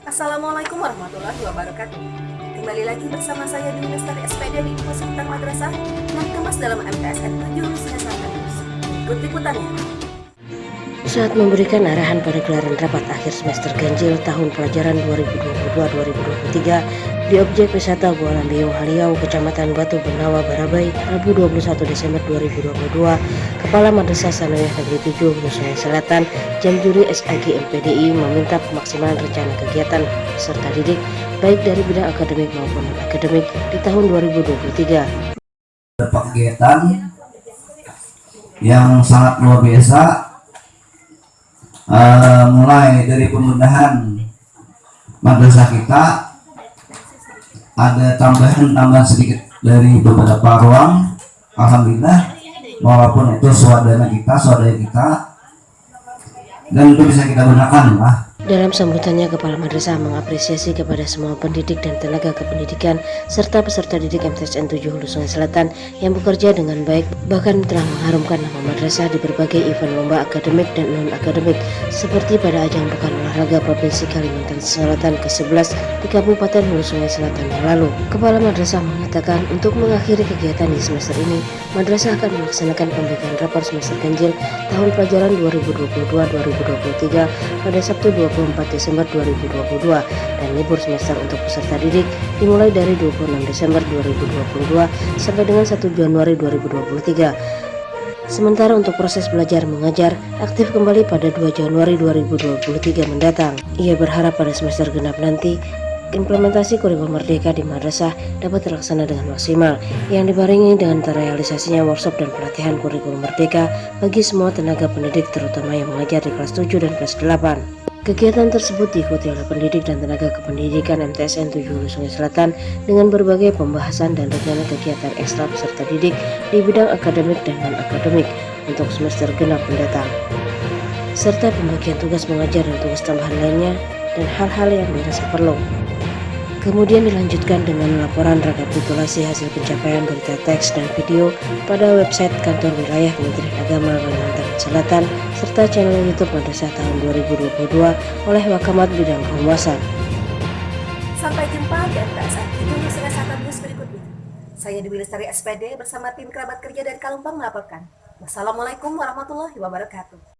Assalamualaikum warahmatullahi wabarakatuh. Kembali lagi bersama saya di Lestari SPD di Info Madrasah yang dikemas dalam MTSN 7 Lusina News. Ikut liputannya. Saat memberikan arahan pada gelaran rapat akhir semester ganjil tahun pelajaran 2022-2023 di objek wisata Gua Lambiung Haliau, Kecamatan Batu Benawa, Barabai, Rabu 21 Desember 2022, Kepala Madrasah Sanawiyah Negeri 7 Nusa Selatan, Jam Juri SAG MPDI meminta pemaksimalan rencana kegiatan peserta didik baik dari bidang akademik maupun non-akademik di tahun 2023. Kegiatan yang sangat luar biasa uh, mulai dari pemudahan madrasah kita ada tambahan-tambahan sedikit dari beberapa ruang. Alhamdulillah walaupun itu swadana kita swadaya kita dan itu bisa kita gunakan lah dalam sambutannya, Kepala Madrasah mengapresiasi kepada semua pendidik dan tenaga kependidikan serta peserta didik MTSN 7 Hulu Sungai Selatan yang bekerja dengan baik bahkan telah mengharumkan nama madrasah di berbagai event lomba akademik dan non-akademik seperti pada ajang Pekan Olahraga Provinsi Kalimantan Selatan ke-11 di Kabupaten Hulu Sungai Selatan yang lalu. Kepala Madrasah mengatakan untuk mengakhiri kegiatan di semester ini, Madrasah akan melaksanakan pemberian rapor semester ganjil tahun pelajaran 2022-2023 pada Sabtu 20 24 Desember 2022 dan libur semester untuk peserta didik dimulai dari 26 Desember 2022 sampai dengan 1 Januari 2023. Sementara untuk proses belajar mengajar aktif kembali pada 2 Januari 2023 mendatang. Ia berharap pada semester genap nanti implementasi kurikulum merdeka di madrasah dapat terlaksana dengan maksimal yang dibarengi dengan terrealisasinya workshop dan pelatihan kurikulum merdeka bagi semua tenaga pendidik terutama yang mengajar di kelas 7 dan kelas 8. Kegiatan tersebut diikuti oleh pendidik dan tenaga kependidikan MTSN 7 Hulu Sungai Selatan dengan berbagai pembahasan dan rencana kegiatan ekstra peserta didik di bidang akademik dan non-akademik untuk semester genap mendatang, serta pembagian tugas mengajar dan tugas tambahan lainnya dan hal-hal yang dirasa perlu. Kemudian dilanjutkan dengan laporan rekapitulasi hasil pencapaian berita teks dan video pada website kantor wilayah Kementerian Agama Kalimantan Selatan serta channel YouTube Madrasah tahun 2022 oleh Wakamat Bidang Kehumasan. Sampai jumpa di MTSN itu Selatan News berikutnya. Saya Dewi Lestari SPD bersama tim kerabat kerja dari Kalumpang melaporkan. Wassalamualaikum warahmatullahi wabarakatuh.